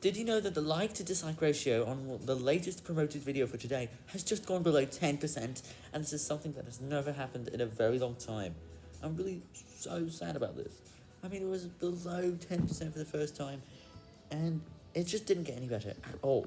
Did you know that the like to dislike ratio on the latest promoted video for today has just gone below 10%, and this is something that has never happened in a very long time. I'm really so sad about this. I mean, it was below 10% for the first time, and it just didn't get any better at all.